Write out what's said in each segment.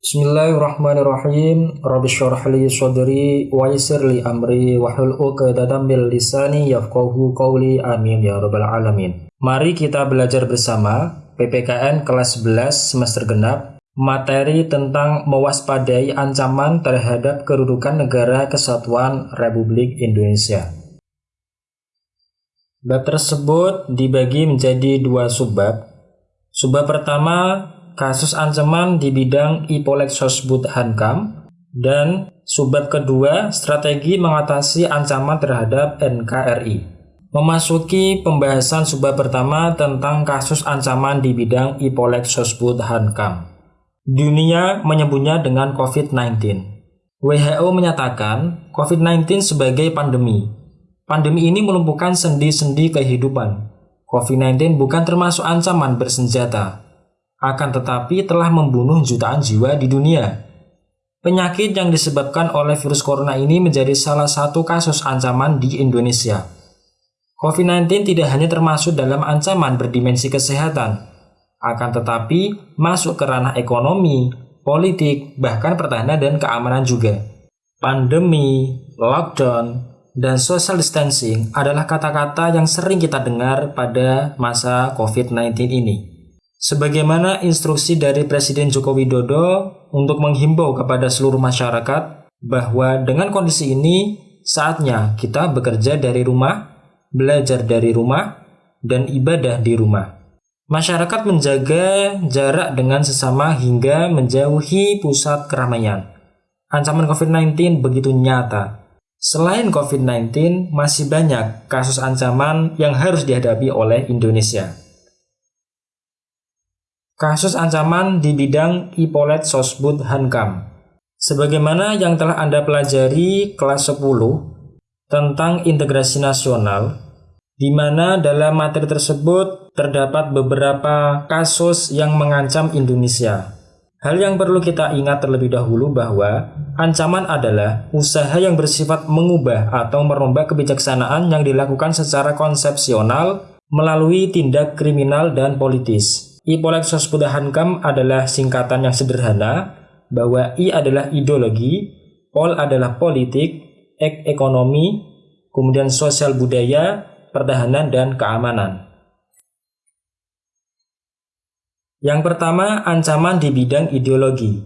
Bismillahirrahmanirrahim. Rabbi syrah li sadri wa yassir li amri wahlul 'uqdatam min lisani yafqahu qawli. Amin ya rabbal alamin. Mari kita belajar bersama PPKN kelas 11 semester genap materi tentang mewaspadai ancaman terhadap kedudukan negara kesatuan Republik Indonesia. Bab tersebut dibagi menjadi dua subbab. Subbab pertama kasus ancaman di bidang Ipolek Sosbud Hankam dan subbab kedua strategi mengatasi ancaman terhadap NKRI. Memasuki pembahasan subbab pertama tentang kasus ancaman di bidang Ipolek Sosbud Hankam. Dunia menyebutnya dengan COVID-19. WHO menyatakan COVID-19 sebagai pandemi. Pandemi ini melumpuhkan sendi-sendi kehidupan. COVID-19 bukan termasuk ancaman bersenjata, akan tetapi telah membunuh jutaan jiwa di dunia. Penyakit yang disebabkan oleh virus corona ini menjadi salah satu kasus ancaman di Indonesia. COVID-19 tidak hanya termasuk dalam ancaman berdimensi kesehatan, akan tetapi masuk ke ranah ekonomi, politik, bahkan pertahanan dan keamanan juga. Pandemi, lockdown, dan social distancing adalah kata-kata yang sering kita dengar pada masa COVID-19 ini. Sebagaimana instruksi dari Presiden Joko Widodo untuk menghimbau kepada seluruh masyarakat bahwa dengan kondisi ini saatnya kita bekerja dari rumah, belajar dari rumah, dan ibadah di rumah. Masyarakat menjaga jarak dengan sesama hingga menjauhi pusat keramaian. Ancaman COVID-19 begitu nyata. Selain COVID-19, masih banyak kasus ancaman yang harus dihadapi oleh Indonesia. Kasus ancaman di bidang Ipolet Sosbud Hankam. Sebagaimana yang telah Anda pelajari kelas 10 tentang integrasi nasional, di mana dalam materi tersebut terdapat beberapa kasus yang mengancam Indonesia. Hal yang perlu kita ingat terlebih dahulu bahwa ancaman adalah usaha yang bersifat mengubah atau merombak kebijaksanaan yang dilakukan secara konsepsional melalui tindak kriminal dan politis. Ipolek Sosbudahankam adalah singkatan yang sederhana bahwa I adalah ideologi, Pol adalah politik, Ek ekonomi, kemudian sosial budaya, pertahanan, dan keamanan. Yang pertama, ancaman di bidang ideologi.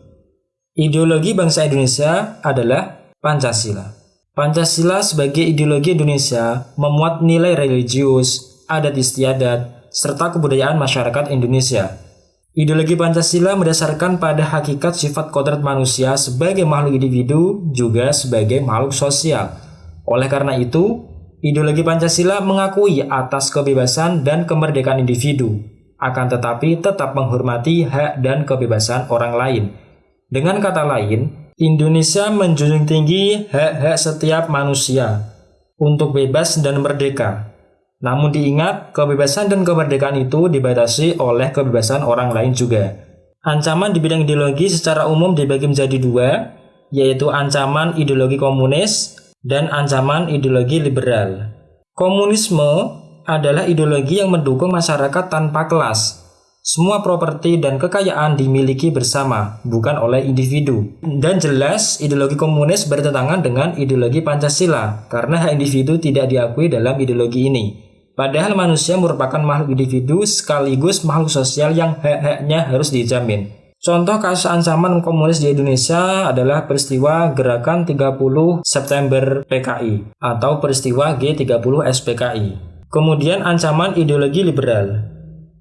Ideologi bangsa Indonesia adalah Pancasila. Pancasila sebagai ideologi Indonesia memuat nilai religius, adat istiadat, serta kebudayaan masyarakat Indonesia. Ideologi Pancasila mendasarkan pada hakikat sifat kodrat manusia sebagai makhluk individu juga sebagai makhluk sosial. Oleh karena itu, ideologi Pancasila mengakui atas kebebasan dan kemerdekaan individu, akan tetapi tetap menghormati hak dan kebebasan orang lain. Dengan kata lain, Indonesia menjunjung tinggi hak-hak setiap manusia untuk bebas dan merdeka, namun diingat, kebebasan dan kemerdekaan itu dibatasi oleh kebebasan orang lain juga. Ancaman di bidang ideologi secara umum dibagi menjadi dua, yaitu ancaman ideologi komunis dan ancaman ideologi liberal. Komunisme adalah ideologi yang mendukung masyarakat tanpa kelas. Semua properti dan kekayaan dimiliki bersama, bukan oleh individu. Dan jelas, ideologi komunis bertentangan dengan ideologi Pancasila, karena hak individu tidak diakui dalam ideologi ini. Padahal manusia merupakan makhluk individu sekaligus makhluk sosial yang hak-haknya harus dijamin. Contoh kasus ancaman komunis di Indonesia adalah peristiwa Gerakan 30 September PKI atau peristiwa G30 SPKI. Kemudian ancaman ideologi liberal.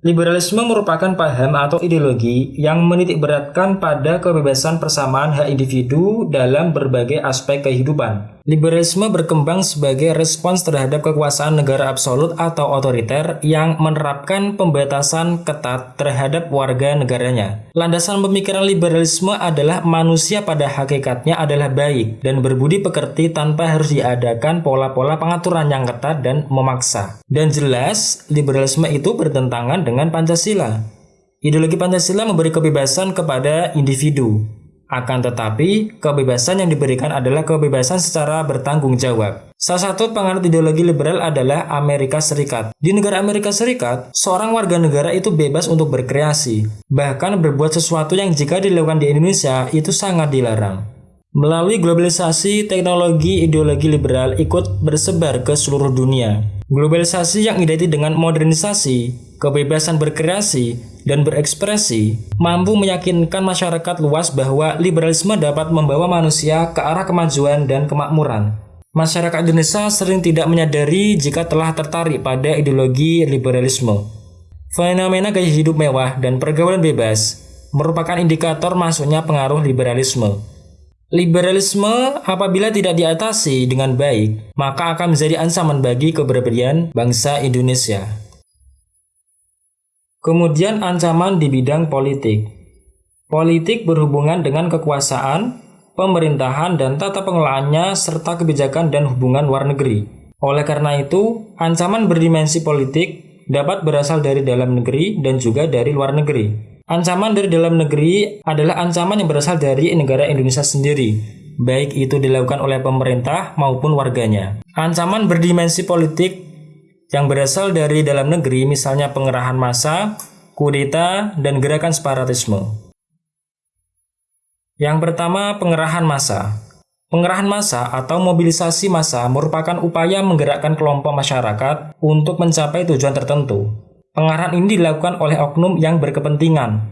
Liberalisme merupakan paham atau ideologi yang menitik beratkan pada kebebasan persamaan hak individu dalam berbagai aspek kehidupan. Liberalisme berkembang sebagai respons terhadap kekuasaan negara absolut atau otoriter yang menerapkan pembatasan ketat terhadap warga negaranya. Landasan pemikiran liberalisme adalah manusia pada hakikatnya adalah baik dan berbudi pekerti tanpa harus diadakan pola-pola pengaturan yang ketat dan memaksa. Dan jelas, liberalisme itu bertentangan dengan Pancasila. Ideologi Pancasila memberi kebebasan kepada individu. Akan tetapi, kebebasan yang diberikan adalah kebebasan secara bertanggung jawab. Salah satu penganut ideologi liberal adalah Amerika Serikat. Di negara Amerika Serikat, seorang warga negara itu bebas untuk berkreasi, bahkan berbuat sesuatu yang jika dilakukan di Indonesia itu sangat dilarang. Melalui globalisasi, teknologi ideologi liberal ikut bersebar ke seluruh dunia. Globalisasi yang identik dengan modernisasi, kebebasan berkreasi, dan berekspresi mampu meyakinkan masyarakat luas bahwa liberalisme dapat membawa manusia ke arah kemajuan dan kemakmuran. Masyarakat Indonesia sering tidak menyadari jika telah tertarik pada ideologi liberalisme. Fenomena gaya hidup mewah dan pergaulan bebas merupakan indikator masuknya pengaruh liberalisme. Liberalisme apabila tidak diatasi dengan baik, maka akan menjadi ancaman bagi keberadaan bangsa Indonesia. Kemudian ancaman di bidang politik. Politik berhubungan dengan kekuasaan, pemerintahan dan tata pengelolaannya serta kebijakan dan hubungan luar negeri. Oleh karena itu, ancaman berdimensi politik dapat berasal dari dalam negeri dan juga dari luar negeri. Ancaman dari dalam negeri adalah ancaman yang berasal dari negara Indonesia sendiri, baik itu dilakukan oleh pemerintah maupun warganya. Ancaman berdimensi politik yang berasal dari dalam negeri misalnya pengerahan massa, kudeta, dan gerakan separatisme. Yang pertama, pengerahan massa. Pengerahan massa atau mobilisasi massa merupakan upaya menggerakkan kelompok masyarakat untuk mencapai tujuan tertentu. Pengarahan ini dilakukan oleh oknum yang berkepentingan.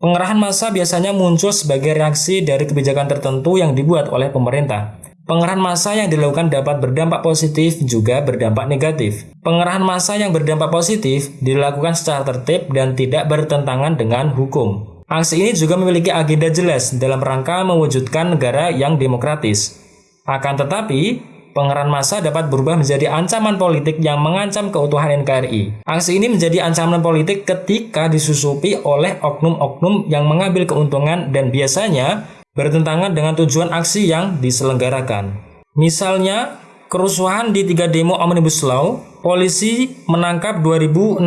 Pengerahan massa biasanya muncul sebagai reaksi dari kebijakan tertentu yang dibuat oleh pemerintah. Pengerahan massa yang dilakukan dapat berdampak positif juga berdampak negatif. Pengerahan massa yang berdampak positif dilakukan secara tertib dan tidak bertentangan dengan hukum. Aksi ini juga memiliki agenda jelas dalam rangka mewujudkan negara yang demokratis. Akan tetapi, Pengerahan massa dapat berubah menjadi ancaman politik yang mengancam keutuhan NKRI. Aksi ini menjadi ancaman politik ketika disusupi oleh oknum-oknum yang mengambil keuntungan dan biasanya bertentangan dengan tujuan aksi yang diselenggarakan. Misalnya, kerusuhan di tiga demo Omnibus Law, polisi menangkap 2.667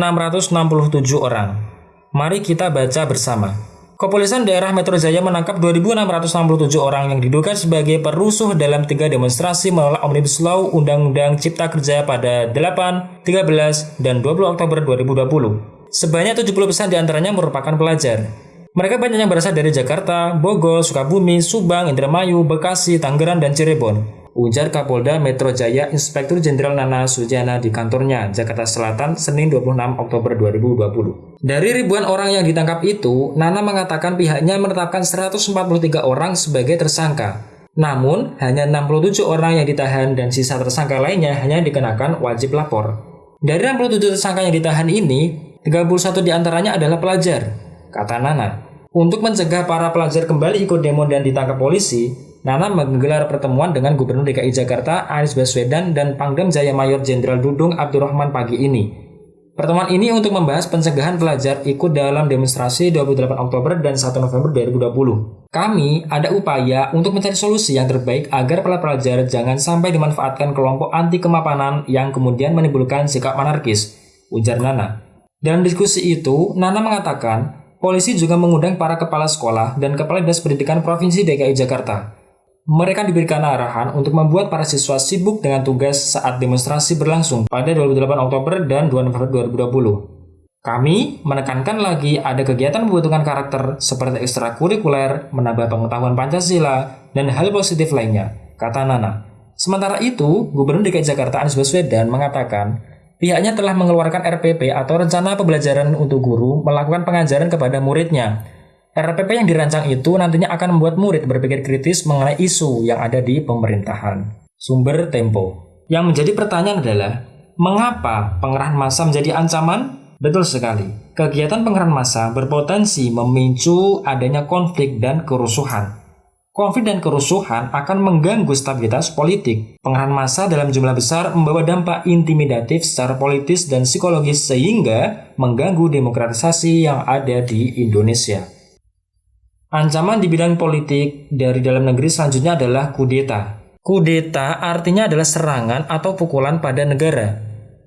orang. Mari kita baca bersama. Kepolisian daerah Metro Jaya menangkap 2.667 orang yang diduga sebagai perusuh dalam tiga demonstrasi menolak Omnibus Law Undang-Undang Cipta Kerja pada 8, 13, dan 20 Oktober 2020. Sebanyak 70% di antaranya merupakan pelajar. Mereka banyak yang berasal dari Jakarta, Bogor, Sukabumi, Subang, Indramayu, Bekasi, Tangerang, dan Cirebon ujar Kapolda Metro Jaya Inspektur Jenderal Nana Sujana di kantornya, Jakarta Selatan, Senin 26 Oktober 2020. Dari ribuan orang yang ditangkap itu, Nana mengatakan pihaknya menetapkan 143 orang sebagai tersangka. Namun, hanya 67 orang yang ditahan dan sisa tersangka lainnya hanya dikenakan wajib lapor. Dari 67 tersangka yang ditahan ini, 31 di antaranya adalah pelajar, kata Nana. Untuk mencegah para pelajar kembali ikut demo dan ditangkap polisi, Nana menggelar pertemuan dengan Gubernur DKI Jakarta Anies Baswedan dan Pangdam Jaya Mayor Jenderal Dudung Abdurrahman pagi ini. Pertemuan ini untuk membahas pencegahan pelajar ikut dalam demonstrasi 28 Oktober dan 1 November 2020. Kami ada upaya untuk mencari solusi yang terbaik agar para pelajar jangan sampai dimanfaatkan kelompok anti kemapanan yang kemudian menimbulkan sikap anarkis, ujar Nana. Dalam diskusi itu, Nana mengatakan, polisi juga mengundang para kepala sekolah dan kepala dinas pendidikan Provinsi DKI Jakarta mereka diberikan arahan untuk membuat para siswa sibuk dengan tugas saat demonstrasi berlangsung pada 28 Oktober dan 2 November 2020. Kami menekankan lagi ada kegiatan membutuhkan karakter seperti ekstrakurikuler, menambah pengetahuan Pancasila, dan hal positif lainnya, kata Nana. Sementara itu, Gubernur DKI Jakarta Anies Baswedan mengatakan pihaknya telah mengeluarkan RPP atau Rencana Pembelajaran untuk Guru melakukan pengajaran kepada muridnya RPP yang dirancang itu nantinya akan membuat murid berpikir kritis mengenai isu yang ada di pemerintahan. Sumber Tempo. Yang menjadi pertanyaan adalah, mengapa pengerahan massa menjadi ancaman? Betul sekali. Kegiatan pengerahan massa berpotensi memicu adanya konflik dan kerusuhan. Konflik dan kerusuhan akan mengganggu stabilitas politik. Pengerahan massa dalam jumlah besar membawa dampak intimidatif secara politis dan psikologis sehingga mengganggu demokratisasi yang ada di Indonesia. Ancaman di bidang politik dari dalam negeri selanjutnya adalah kudeta. Kudeta artinya adalah serangan atau pukulan pada negara.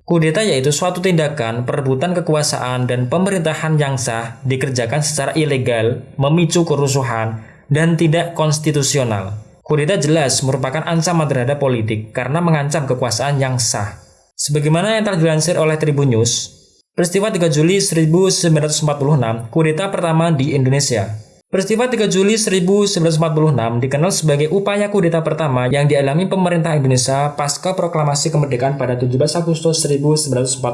Kudeta yaitu suatu tindakan perebutan kekuasaan dan pemerintahan yang sah dikerjakan secara ilegal, memicu kerusuhan, dan tidak konstitusional. Kudeta jelas merupakan ancaman terhadap politik karena mengancam kekuasaan yang sah. Sebagaimana yang telah dilansir oleh Tribun News, peristiwa 3 Juli 1946 kudeta pertama di Indonesia. Peristiwa 3 Juli 1946 dikenal sebagai upaya kudeta pertama yang dialami pemerintah Indonesia pasca proklamasi kemerdekaan pada 17 Agustus 1945.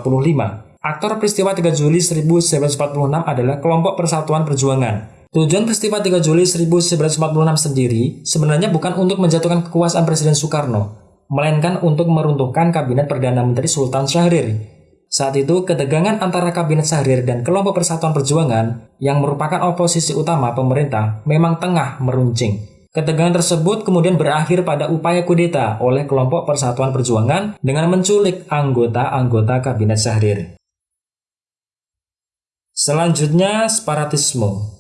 Aktor peristiwa 3 Juli 1946 adalah kelompok Persatuan Perjuangan Tujuan peristiwa 3 Juli 1946 sendiri sebenarnya bukan untuk menjatuhkan kekuasaan Presiden Soekarno, melainkan untuk meruntuhkan Kabinet Perdana Menteri Sultan Syahrir. Saat itu, ketegangan antara Kabinet Syahrir dan kelompok Persatuan Perjuangan yang merupakan oposisi utama pemerintah memang tengah meruncing. Ketegangan tersebut kemudian berakhir pada upaya kudeta oleh kelompok Persatuan Perjuangan dengan menculik anggota-anggota Kabinet Syahrir. Selanjutnya, separatisme.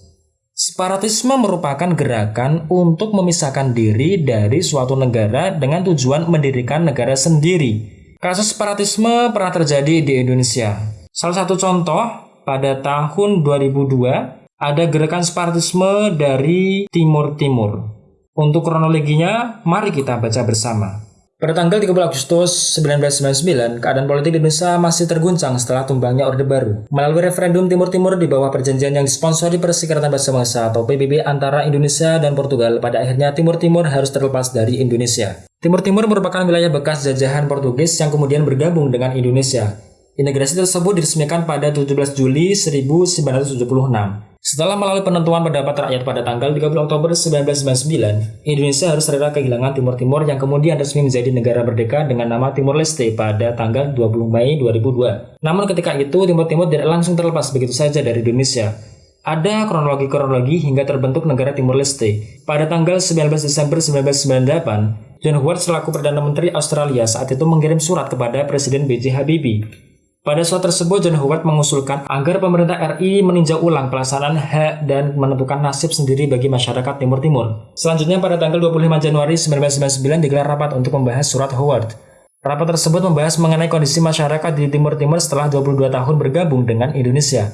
Separatisme merupakan gerakan untuk memisahkan diri dari suatu negara dengan tujuan mendirikan negara sendiri. Kasus separatisme pernah terjadi di Indonesia. Salah satu contoh, pada tahun 2002, ada gerakan separatisme dari Timur Timur. Untuk kronologinya, mari kita baca bersama. Pada tanggal 30 Agustus 1999, keadaan politik di Indonesia masih terguncang setelah tumbangnya Orde Baru. Melalui referendum Timur Timur di bawah perjanjian yang disponsori Perserikatan Bangsa-Bangsa atau PBB antara Indonesia dan Portugal, pada akhirnya Timur Timur harus terlepas dari Indonesia. Timur Timur merupakan wilayah bekas jajahan Portugis yang kemudian bergabung dengan Indonesia. Integrasi tersebut diresmikan pada 17 Juli 1976. Setelah melalui penentuan pendapat rakyat pada tanggal 30 Oktober 1999, Indonesia harus rela kehilangan Timur Timur yang kemudian resmi menjadi negara merdeka dengan nama Timur Leste pada tanggal 20 Mei 2002. Namun ketika itu, Timur Timur tidak langsung terlepas begitu saja dari Indonesia. Ada kronologi-kronologi hingga terbentuk negara Timur Leste. Pada tanggal 19 Desember 1998, John Howard selaku Perdana Menteri Australia saat itu mengirim surat kepada Presiden B.J. Habibie pada surat tersebut, John Howard mengusulkan agar pemerintah RI meninjau ulang pelaksanaan hak dan menentukan nasib sendiri bagi masyarakat Timur Timur. Selanjutnya, pada tanggal 25 Januari 1999 digelar rapat untuk membahas surat Howard. Rapat tersebut membahas mengenai kondisi masyarakat di Timur Timur setelah 22 tahun bergabung dengan Indonesia.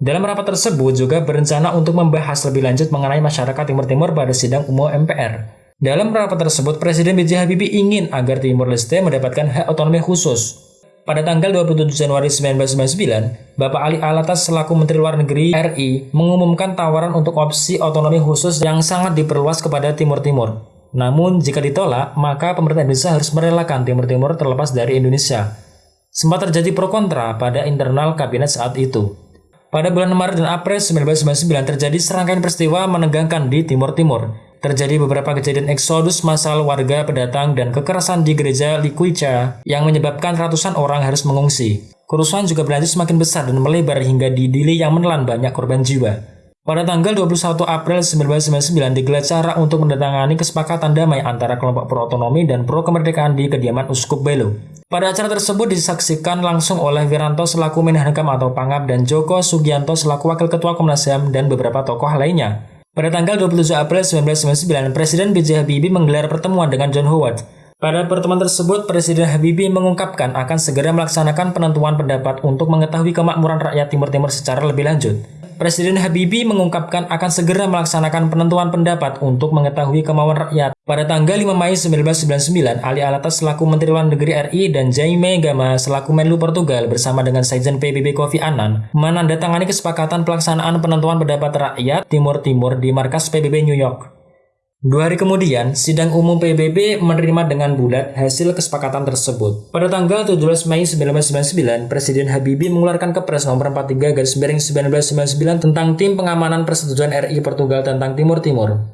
Dalam rapat tersebut juga berencana untuk membahas lebih lanjut mengenai masyarakat Timur Timur pada sidang umum MPR. Dalam rapat tersebut, Presiden B.J. Habibie ingin agar Timur Leste mendapatkan hak otonomi khusus. Pada tanggal 27 Januari 1999, Bapak Ali Alatas selaku Menteri Luar Negeri RI mengumumkan tawaran untuk opsi otonomi khusus yang sangat diperluas kepada Timur Timur. Namun, jika ditolak, maka pemerintah Indonesia harus merelakan Timur Timur terlepas dari Indonesia. Sempat terjadi pro kontra pada internal kabinet saat itu. Pada bulan Maret dan April 1999 terjadi serangkaian peristiwa menegangkan di Timur Timur, terjadi beberapa kejadian eksodus massal warga pendatang dan kekerasan di gereja Likuica yang menyebabkan ratusan orang harus mengungsi. Kerusuhan juga berlanjut semakin besar dan melebar hingga di Dili yang menelan banyak korban jiwa. Pada tanggal 21 April 1999 digelar cara untuk mendatangani kesepakatan damai antara kelompok pro-otonomi dan pro-kemerdekaan di kediaman Uskup Belo. Pada acara tersebut disaksikan langsung oleh Wiranto selaku Menhakam atau Pangap dan Joko Sugianto selaku Wakil Ketua Komnas HAM dan beberapa tokoh lainnya. Pada tanggal 27 April 1999, Presiden B.J. Habibie menggelar pertemuan dengan John Howard. Pada pertemuan tersebut, Presiden Habibie mengungkapkan akan segera melaksanakan penentuan pendapat untuk mengetahui kemakmuran rakyat Timur Timur secara lebih lanjut. Presiden Habibie mengungkapkan akan segera melaksanakan penentuan pendapat untuk mengetahui kemauan rakyat. Pada tanggal 5 Mei 1999, Ali Alatas selaku Menteri Luar Negeri RI dan Jaime Gama selaku Menlu Portugal bersama dengan Sekjen PBB Kofi Annan menandatangani kesepakatan pelaksanaan penentuan pendapat rakyat Timur Timur di markas PBB New York. Dua hari kemudian, sidang umum PBB menerima dengan bulat hasil kesepakatan tersebut. Pada tanggal 17 Mei 1999, Presiden Habibie mengeluarkan Kepres nomor 43 garis miring 1999 tentang tim pengamanan persetujuan RI Portugal tentang Timur Timur.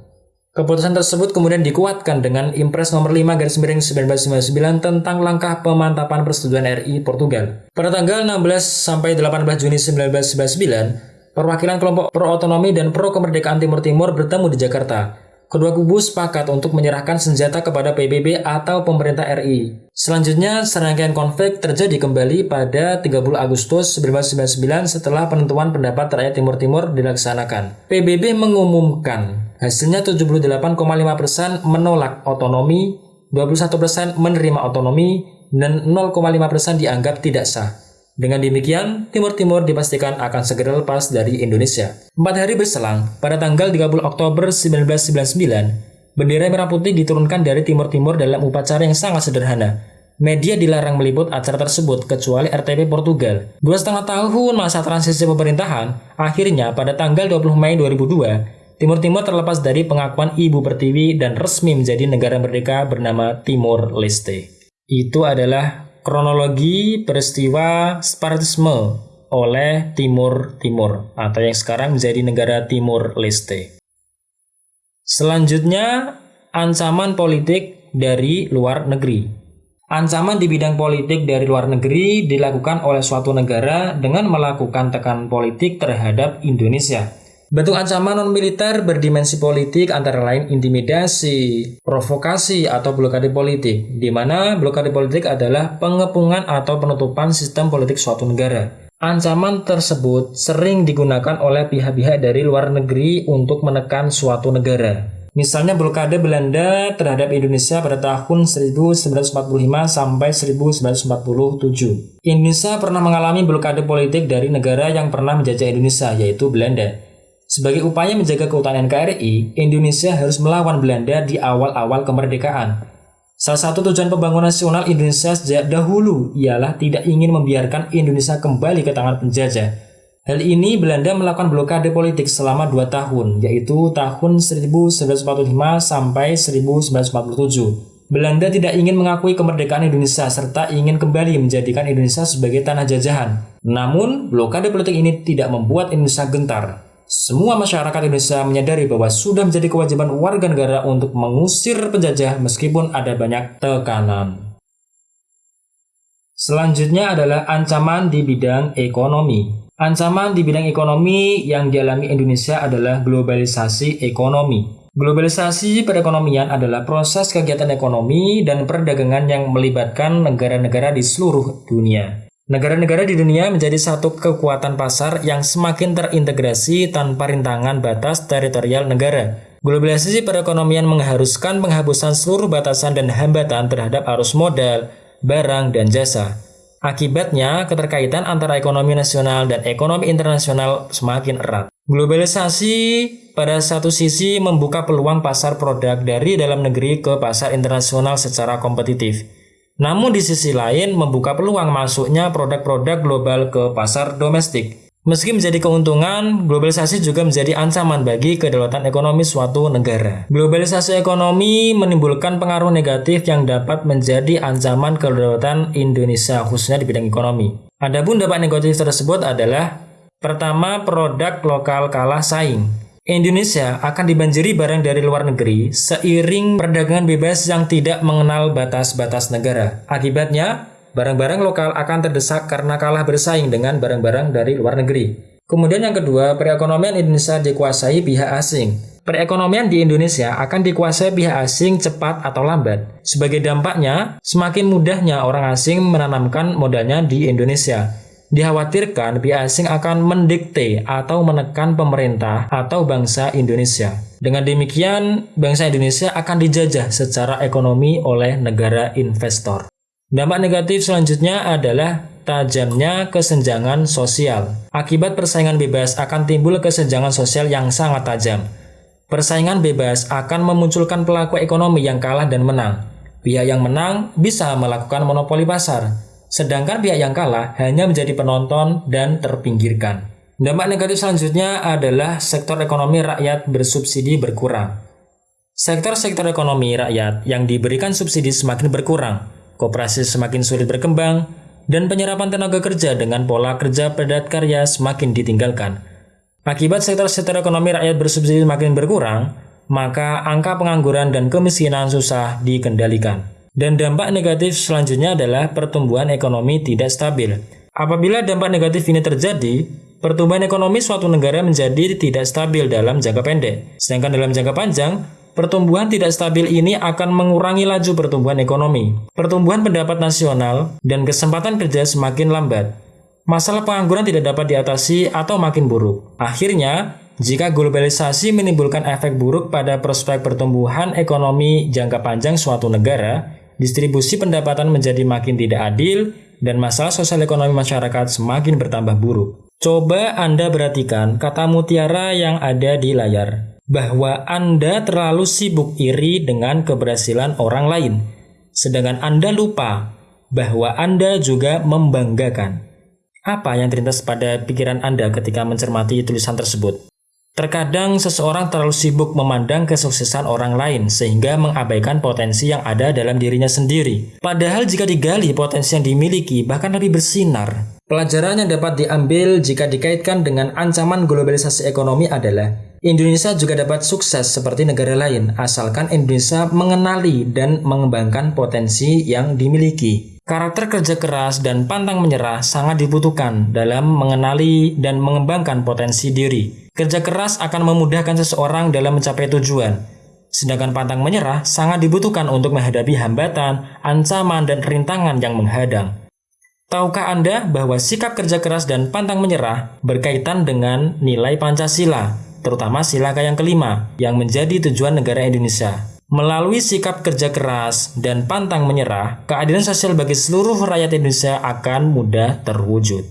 Keputusan tersebut kemudian dikuatkan dengan Impres nomor 5 garis miring 1999 tentang langkah pemantapan persetujuan RI Portugal. Pada tanggal 16 sampai 18 Juni 1999, perwakilan kelompok pro-otonomi dan pro-kemerdekaan Timur Timur bertemu di Jakarta. Kedua kubu sepakat untuk menyerahkan senjata kepada PBB atau pemerintah RI. Selanjutnya, serangkaian konflik terjadi kembali pada 30 Agustus 1999 setelah penentuan pendapat rakyat Timur Timur dilaksanakan. PBB mengumumkan hasilnya 78,5% menolak otonomi, 21% menerima otonomi, dan 0,5% dianggap tidak sah. Dengan demikian, Timur Timur dipastikan akan segera lepas dari Indonesia. Empat hari berselang, pada tanggal 30 Oktober 1999, bendera merah putih diturunkan dari Timur Timur dalam upacara yang sangat sederhana. Media dilarang meliput acara tersebut kecuali RTP Portugal. Dua setengah tahun masa transisi pemerintahan, akhirnya pada tanggal 20 Mei 2002, Timur Timur terlepas dari pengakuan Ibu Pertiwi dan resmi menjadi negara merdeka bernama Timor Leste. Itu adalah kronologi peristiwa separatisme oleh Timur Timur atau yang sekarang menjadi negara Timur Leste. Selanjutnya, ancaman politik dari luar negeri. Ancaman di bidang politik dari luar negeri dilakukan oleh suatu negara dengan melakukan tekanan politik terhadap Indonesia. Bentuk ancaman non-militer berdimensi politik antara lain intimidasi, provokasi, atau blokade politik, di mana blokade politik adalah pengepungan atau penutupan sistem politik suatu negara. Ancaman tersebut sering digunakan oleh pihak-pihak dari luar negeri untuk menekan suatu negara. Misalnya blokade Belanda terhadap Indonesia pada tahun 1945 sampai 1947. Indonesia pernah mengalami blokade politik dari negara yang pernah menjajah Indonesia, yaitu Belanda. Sebagai upaya menjaga keutuhan NKRI, Indonesia harus melawan Belanda di awal-awal kemerdekaan. Salah satu tujuan pembangunan nasional Indonesia sejak dahulu ialah tidak ingin membiarkan Indonesia kembali ke tangan penjajah. Hal ini Belanda melakukan blokade politik selama dua tahun, yaitu tahun 1945 sampai 1947. Belanda tidak ingin mengakui kemerdekaan Indonesia serta ingin kembali menjadikan Indonesia sebagai tanah jajahan. Namun, blokade politik ini tidak membuat Indonesia gentar. Semua masyarakat Indonesia menyadari bahwa sudah menjadi kewajiban warga negara untuk mengusir penjajah meskipun ada banyak tekanan. Selanjutnya adalah ancaman di bidang ekonomi. Ancaman di bidang ekonomi yang dialami Indonesia adalah globalisasi ekonomi. Globalisasi perekonomian adalah proses kegiatan ekonomi dan perdagangan yang melibatkan negara-negara di seluruh dunia. Negara-negara di dunia menjadi satu kekuatan pasar yang semakin terintegrasi tanpa rintangan batas teritorial negara. Globalisasi perekonomian mengharuskan penghapusan seluruh batasan dan hambatan terhadap arus modal, barang, dan jasa. Akibatnya, keterkaitan antara ekonomi nasional dan ekonomi internasional semakin erat. Globalisasi pada satu sisi membuka peluang pasar produk dari dalam negeri ke pasar internasional secara kompetitif. Namun di sisi lain membuka peluang masuknya produk-produk global ke pasar domestik. Meski menjadi keuntungan, globalisasi juga menjadi ancaman bagi kedaulatan ekonomi suatu negara. Globalisasi ekonomi menimbulkan pengaruh negatif yang dapat menjadi ancaman kedaulatan Indonesia khususnya di bidang ekonomi. Adapun dampak negatif tersebut adalah pertama produk lokal kalah saing. Indonesia akan dibanjiri barang dari luar negeri seiring perdagangan bebas yang tidak mengenal batas-batas negara. Akibatnya, barang-barang lokal akan terdesak karena kalah bersaing dengan barang-barang dari luar negeri. Kemudian yang kedua, perekonomian Indonesia dikuasai pihak asing. Perekonomian di Indonesia akan dikuasai pihak asing cepat atau lambat. Sebagai dampaknya, semakin mudahnya orang asing menanamkan modalnya di Indonesia dikhawatirkan pihak asing akan mendikte atau menekan pemerintah atau bangsa Indonesia. Dengan demikian, bangsa Indonesia akan dijajah secara ekonomi oleh negara investor. Dampak negatif selanjutnya adalah tajamnya kesenjangan sosial. Akibat persaingan bebas akan timbul kesenjangan sosial yang sangat tajam. Persaingan bebas akan memunculkan pelaku ekonomi yang kalah dan menang. Pihak yang menang bisa melakukan monopoli pasar, sedangkan pihak yang kalah hanya menjadi penonton dan terpinggirkan. Dampak negatif selanjutnya adalah sektor ekonomi rakyat bersubsidi berkurang. Sektor-sektor ekonomi rakyat yang diberikan subsidi semakin berkurang, kooperasi semakin sulit berkembang, dan penyerapan tenaga kerja dengan pola kerja padat karya semakin ditinggalkan. Akibat sektor-sektor ekonomi rakyat bersubsidi semakin berkurang, maka angka pengangguran dan kemiskinan susah dikendalikan. Dan dampak negatif selanjutnya adalah pertumbuhan ekonomi tidak stabil. Apabila dampak negatif ini terjadi, pertumbuhan ekonomi suatu negara menjadi tidak stabil dalam jangka pendek. Sedangkan dalam jangka panjang, pertumbuhan tidak stabil ini akan mengurangi laju pertumbuhan ekonomi. Pertumbuhan pendapat nasional dan kesempatan kerja semakin lambat. Masalah pengangguran tidak dapat diatasi atau makin buruk. Akhirnya, jika globalisasi menimbulkan efek buruk pada prospek pertumbuhan ekonomi jangka panjang suatu negara, distribusi pendapatan menjadi makin tidak adil, dan masalah sosial ekonomi masyarakat semakin bertambah buruk. Coba Anda perhatikan kata mutiara yang ada di layar, bahwa Anda terlalu sibuk iri dengan keberhasilan orang lain, sedangkan Anda lupa bahwa Anda juga membanggakan. Apa yang terlintas pada pikiran Anda ketika mencermati tulisan tersebut? Terkadang seseorang terlalu sibuk memandang kesuksesan orang lain sehingga mengabaikan potensi yang ada dalam dirinya sendiri. Padahal jika digali potensi yang dimiliki bahkan lebih bersinar. Pelajaran yang dapat diambil jika dikaitkan dengan ancaman globalisasi ekonomi adalah Indonesia juga dapat sukses seperti negara lain asalkan Indonesia mengenali dan mengembangkan potensi yang dimiliki. Karakter kerja keras dan pantang menyerah sangat dibutuhkan dalam mengenali dan mengembangkan potensi diri. Kerja keras akan memudahkan seseorang dalam mencapai tujuan, sedangkan pantang menyerah sangat dibutuhkan untuk menghadapi hambatan, ancaman, dan rintangan yang menghadang. Tahukah Anda bahwa sikap kerja keras dan pantang menyerah berkaitan dengan nilai Pancasila, terutama sila yang kelima, yang menjadi tujuan negara Indonesia? Melalui sikap kerja keras dan pantang menyerah, keadilan sosial bagi seluruh rakyat Indonesia akan mudah terwujud.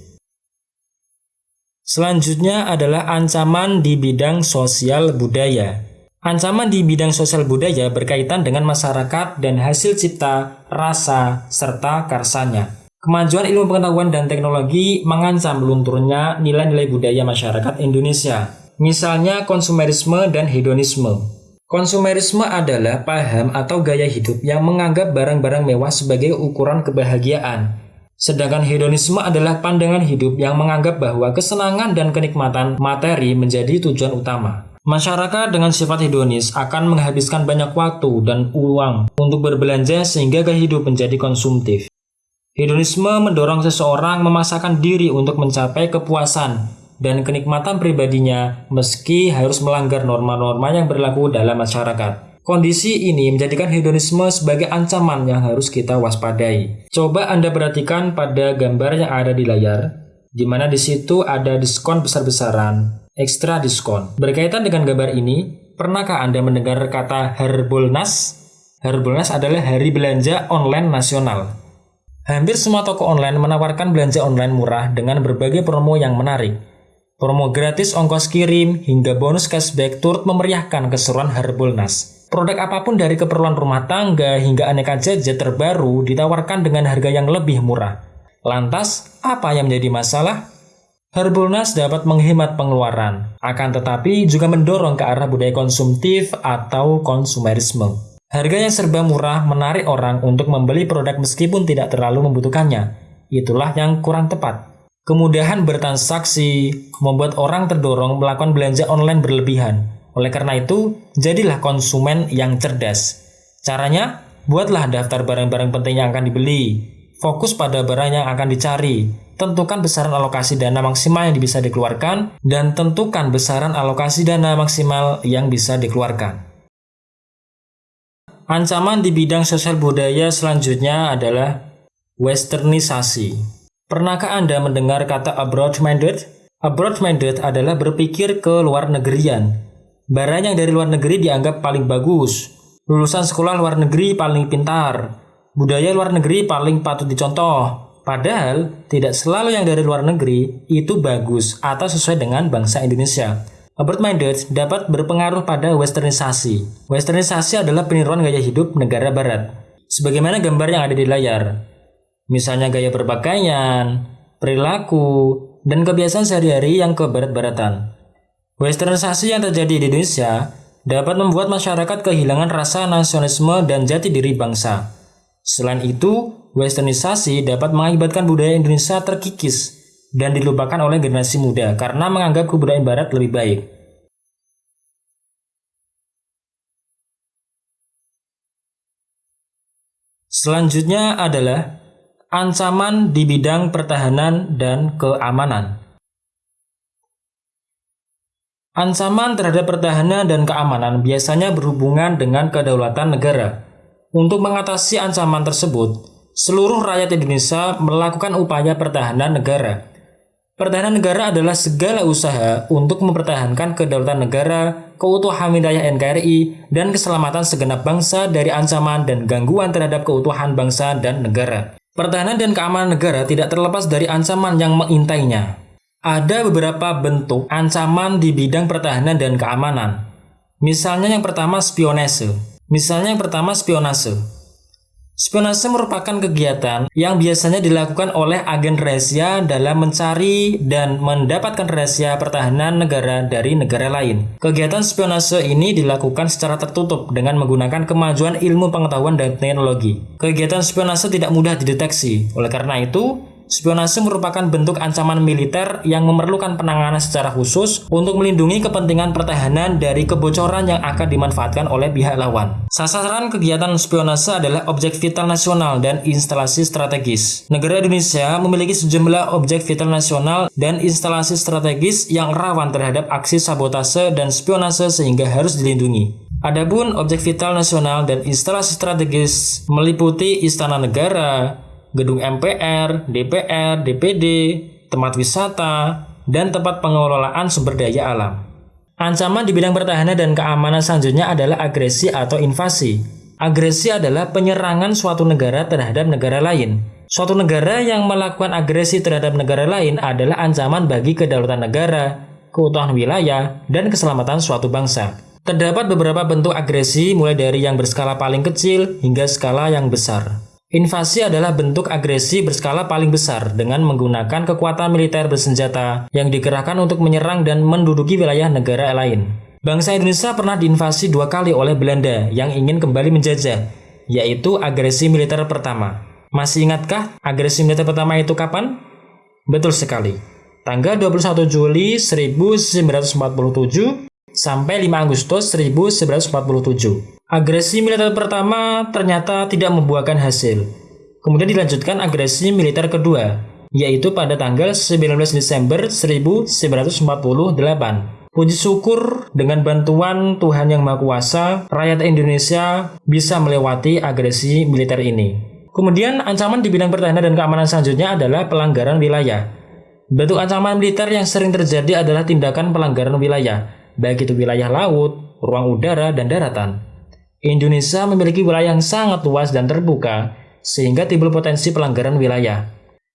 Selanjutnya adalah ancaman di bidang sosial budaya. Ancaman di bidang sosial budaya berkaitan dengan masyarakat dan hasil cipta, rasa, serta karsanya. Kemajuan ilmu pengetahuan dan teknologi mengancam lunturnya nilai-nilai budaya masyarakat Indonesia, misalnya konsumerisme dan hedonisme. Konsumerisme adalah paham atau gaya hidup yang menganggap barang-barang mewah sebagai ukuran kebahagiaan. Sedangkan hedonisme adalah pandangan hidup yang menganggap bahwa kesenangan dan kenikmatan materi menjadi tujuan utama. Masyarakat dengan sifat hedonis akan menghabiskan banyak waktu dan uang untuk berbelanja sehingga gaya hidup menjadi konsumtif. Hedonisme mendorong seseorang memasakkan diri untuk mencapai kepuasan dan kenikmatan pribadinya meski harus melanggar norma-norma yang berlaku dalam masyarakat. Kondisi ini menjadikan hedonisme sebagai ancaman yang harus kita waspadai. Coba Anda perhatikan pada gambar yang ada di layar, di mana di situ ada diskon besar-besaran, ekstra diskon. Berkaitan dengan gambar ini, pernahkah Anda mendengar kata Harbolnas? Harbolnas adalah hari belanja online nasional. Hampir semua toko online menawarkan belanja online murah dengan berbagai promo yang menarik. Promo gratis ongkos kirim hingga bonus cashback turut memeriahkan keseruan Harbolnas. Produk apa pun dari keperluan rumah tangga hingga aneka jajan terbaru ditawarkan dengan harga yang lebih murah. Lantas, apa yang menjadi masalah? Harbolnas dapat menghemat pengeluaran, akan tetapi juga mendorong ke arah budaya konsumtif atau konsumerisme. Harga yang serba murah menarik orang untuk membeli produk meskipun tidak terlalu membutuhkannya. Itulah yang kurang tepat. Kemudahan bertransaksi membuat orang terdorong melakukan belanja online berlebihan. Oleh karena itu, jadilah konsumen yang cerdas. Caranya, buatlah daftar barang-barang penting yang akan dibeli. Fokus pada barang yang akan dicari. Tentukan besaran alokasi dana maksimal yang bisa dikeluarkan dan tentukan besaran alokasi dana maksimal yang bisa dikeluarkan. Ancaman di bidang sosial budaya selanjutnya adalah westernisasi. Pernahkah Anda mendengar kata abroad-minded? Abroad-minded adalah berpikir ke luar negerian. Barang yang dari luar negeri dianggap paling bagus. Lulusan sekolah luar negeri paling pintar. Budaya luar negeri paling patut dicontoh. Padahal, tidak selalu yang dari luar negeri itu bagus atau sesuai dengan bangsa Indonesia. Abroad-minded dapat berpengaruh pada westernisasi. Westernisasi adalah peniruan gaya hidup negara barat. Sebagaimana gambar yang ada di layar, misalnya gaya berpakaian, perilaku, dan kebiasaan sehari-hari yang kebarat-baratan. Westernisasi yang terjadi di Indonesia dapat membuat masyarakat kehilangan rasa nasionalisme dan jati diri bangsa. Selain itu, westernisasi dapat mengakibatkan budaya Indonesia terkikis dan dilupakan oleh generasi muda karena menganggap kebudayaan barat lebih baik. Selanjutnya adalah Ancaman di bidang pertahanan dan keamanan. Ancaman terhadap pertahanan dan keamanan biasanya berhubungan dengan kedaulatan negara. Untuk mengatasi ancaman tersebut, seluruh rakyat Indonesia melakukan upaya pertahanan negara. Pertahanan negara adalah segala usaha untuk mempertahankan kedaulatan negara, keutuhan wilayah NKRI, dan keselamatan segenap bangsa dari ancaman dan gangguan terhadap keutuhan bangsa dan negara. Pertahanan dan keamanan negara tidak terlepas dari ancaman yang mengintainya. Ada beberapa bentuk ancaman di bidang pertahanan dan keamanan. Misalnya yang pertama spionase. Misalnya yang pertama spionase. Spionase merupakan kegiatan yang biasanya dilakukan oleh agen rahasia dalam mencari dan mendapatkan rahasia pertahanan negara dari negara lain. Kegiatan spionase ini dilakukan secara tertutup dengan menggunakan kemajuan ilmu pengetahuan dan teknologi. Kegiatan spionase tidak mudah dideteksi. Oleh karena itu, Spionase merupakan bentuk ancaman militer yang memerlukan penanganan secara khusus untuk melindungi kepentingan pertahanan dari kebocoran yang akan dimanfaatkan oleh pihak lawan. Sasaran kegiatan spionase adalah objek vital nasional dan instalasi strategis. Negara Indonesia memiliki sejumlah objek vital nasional dan instalasi strategis yang rawan terhadap aksi sabotase dan spionase sehingga harus dilindungi. Adapun objek vital nasional dan instalasi strategis meliputi istana negara, gedung MPR, DPR, DPD, tempat wisata, dan tempat pengelolaan sumber daya alam. Ancaman di bidang pertahanan dan keamanan selanjutnya adalah agresi atau invasi. Agresi adalah penyerangan suatu negara terhadap negara lain. Suatu negara yang melakukan agresi terhadap negara lain adalah ancaman bagi kedaulatan negara, keutuhan wilayah, dan keselamatan suatu bangsa. Terdapat beberapa bentuk agresi mulai dari yang berskala paling kecil hingga skala yang besar. Invasi adalah bentuk agresi berskala paling besar dengan menggunakan kekuatan militer bersenjata yang dikerahkan untuk menyerang dan menduduki wilayah negara lain. Bangsa Indonesia pernah diinvasi dua kali oleh Belanda yang ingin kembali menjajah, yaitu agresi militer pertama. Masih ingatkah agresi militer pertama itu kapan? Betul sekali. Tanggal 21 Juli 1947 sampai 5 Agustus 1947. Agresi militer pertama ternyata tidak membuahkan hasil. Kemudian dilanjutkan agresi militer kedua, yaitu pada tanggal 19 Desember 1948. Puji syukur dengan bantuan Tuhan Yang Maha Kuasa, rakyat Indonesia bisa melewati agresi militer ini. Kemudian ancaman di bidang pertahanan dan keamanan selanjutnya adalah pelanggaran wilayah. Bentuk ancaman militer yang sering terjadi adalah tindakan pelanggaran wilayah, baik itu wilayah laut, ruang udara, dan daratan. Indonesia memiliki wilayah yang sangat luas dan terbuka, sehingga timbul potensi pelanggaran wilayah.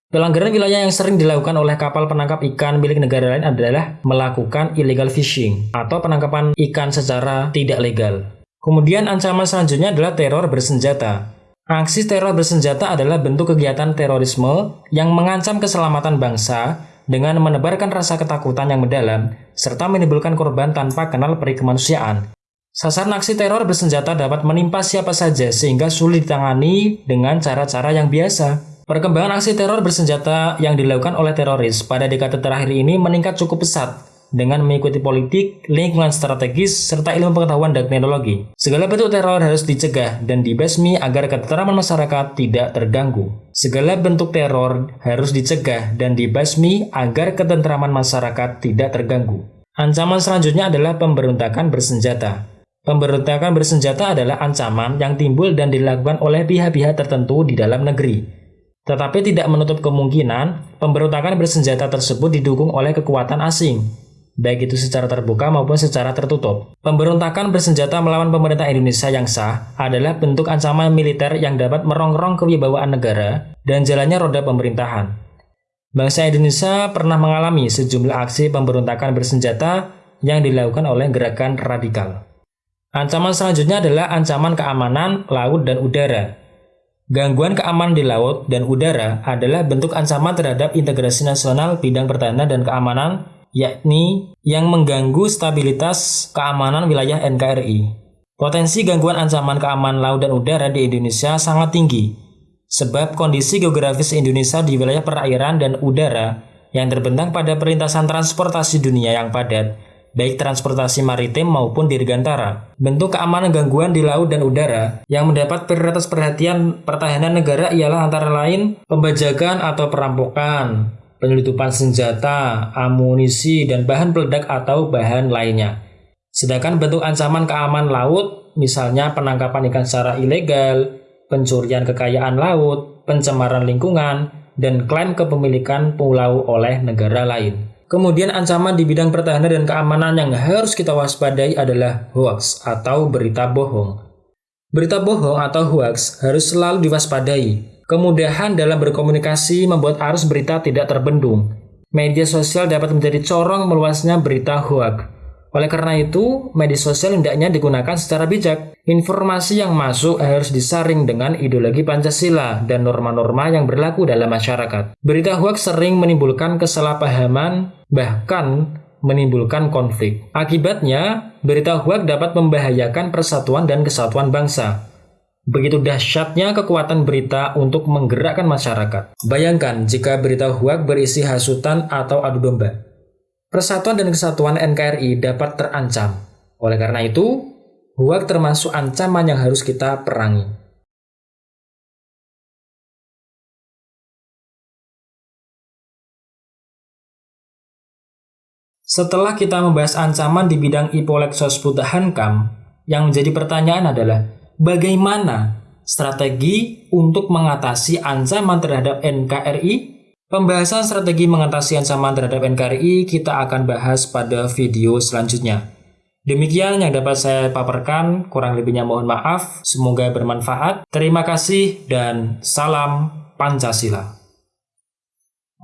Pelanggaran wilayah yang sering dilakukan oleh kapal penangkap ikan milik negara lain adalah melakukan illegal fishing atau penangkapan ikan secara tidak legal. Kemudian ancaman selanjutnya adalah teror bersenjata. Aksi teror bersenjata adalah bentuk kegiatan terorisme yang mengancam keselamatan bangsa dengan menebarkan rasa ketakutan yang mendalam serta menimbulkan korban tanpa kenal peri kemanusiaan. Sasaran aksi teror bersenjata dapat menimpa siapa saja sehingga sulit ditangani dengan cara-cara yang biasa. Perkembangan aksi teror bersenjata yang dilakukan oleh teroris pada dekade terakhir ini meningkat cukup pesat dengan mengikuti politik, lingkungan strategis, serta ilmu pengetahuan dan teknologi. Segala bentuk teror harus dicegah dan dibasmi agar ketentraman masyarakat tidak terganggu. Segala bentuk teror harus dicegah dan dibasmi agar ketentraman masyarakat tidak terganggu. Ancaman selanjutnya adalah pemberontakan bersenjata. Pemberontakan bersenjata adalah ancaman yang timbul dan dilakukan oleh pihak-pihak tertentu di dalam negeri. Tetapi tidak menutup kemungkinan pemberontakan bersenjata tersebut didukung oleh kekuatan asing, baik itu secara terbuka maupun secara tertutup. Pemberontakan bersenjata melawan pemerintah Indonesia yang sah adalah bentuk ancaman militer yang dapat merongrong kewibawaan negara dan jalannya roda pemerintahan. Bangsa Indonesia pernah mengalami sejumlah aksi pemberontakan bersenjata yang dilakukan oleh gerakan radikal. Ancaman selanjutnya adalah ancaman keamanan laut dan udara. Gangguan keamanan di laut dan udara adalah bentuk ancaman terhadap integrasi nasional bidang pertahanan dan keamanan, yakni yang mengganggu stabilitas keamanan wilayah NKRI. Potensi gangguan ancaman keamanan laut dan udara di Indonesia sangat tinggi, sebab kondisi geografis Indonesia di wilayah perairan dan udara yang terbentang pada perlintasan transportasi dunia yang padat baik transportasi maritim maupun dirgantara. Bentuk keamanan gangguan di laut dan udara yang mendapat prioritas perhatian pertahanan negara ialah antara lain pembajakan atau perampokan, penyelundupan senjata, amunisi, dan bahan peledak atau bahan lainnya. Sedangkan bentuk ancaman keamanan laut, misalnya penangkapan ikan secara ilegal, pencurian kekayaan laut, pencemaran lingkungan, dan klaim kepemilikan pulau oleh negara lain. Kemudian ancaman di bidang pertahanan dan keamanan yang harus kita waspadai adalah hoax atau berita bohong. Berita bohong atau hoax harus selalu diwaspadai Kemudahan dalam berkomunikasi membuat arus berita tidak terbendung. Media sosial dapat menjadi corong meluasnya berita hoax. Oleh karena itu, media sosial hendaknya digunakan secara bijak. Informasi yang masuk harus disaring dengan ideologi Pancasila dan norma-norma yang berlaku dalam masyarakat. Berita hoax sering menimbulkan kesalahpahaman, bahkan menimbulkan konflik. Akibatnya, berita hoax dapat membahayakan persatuan dan kesatuan bangsa. Begitu dahsyatnya kekuatan berita untuk menggerakkan masyarakat. Bayangkan jika berita hoax berisi hasutan atau adu domba persatuan dan kesatuan NKRI dapat terancam. Oleh karena itu, HUAK termasuk ancaman yang harus kita perangi. Setelah kita membahas ancaman di bidang Ipolexos Hankam, yang menjadi pertanyaan adalah bagaimana strategi untuk mengatasi ancaman terhadap NKRI Pembahasan strategi mengatasi ancaman terhadap NKRI kita akan bahas pada video selanjutnya. Demikian yang dapat saya paparkan, kurang lebihnya mohon maaf, semoga bermanfaat. Terima kasih dan salam Pancasila.